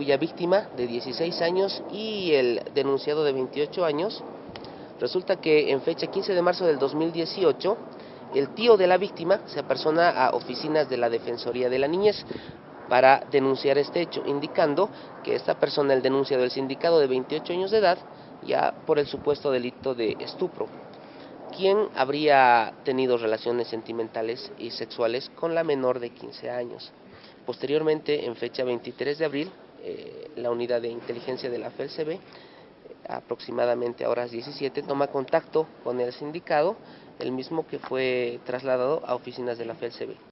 cuya víctima de 16 años y el denunciado de 28 años, resulta que en fecha 15 de marzo del 2018, el tío de la víctima se apersona a oficinas de la Defensoría de la Niñez para denunciar este hecho, indicando que esta persona, el denunciado del sindicado de 28 años de edad, ya por el supuesto delito de estupro, quien habría tenido relaciones sentimentales y sexuales con la menor de 15 años. Posteriormente, en fecha 23 de abril, eh, la unidad de inteligencia de la FELCB, aproximadamente a horas 17, toma contacto con el sindicado, el mismo que fue trasladado a oficinas de la FELCB.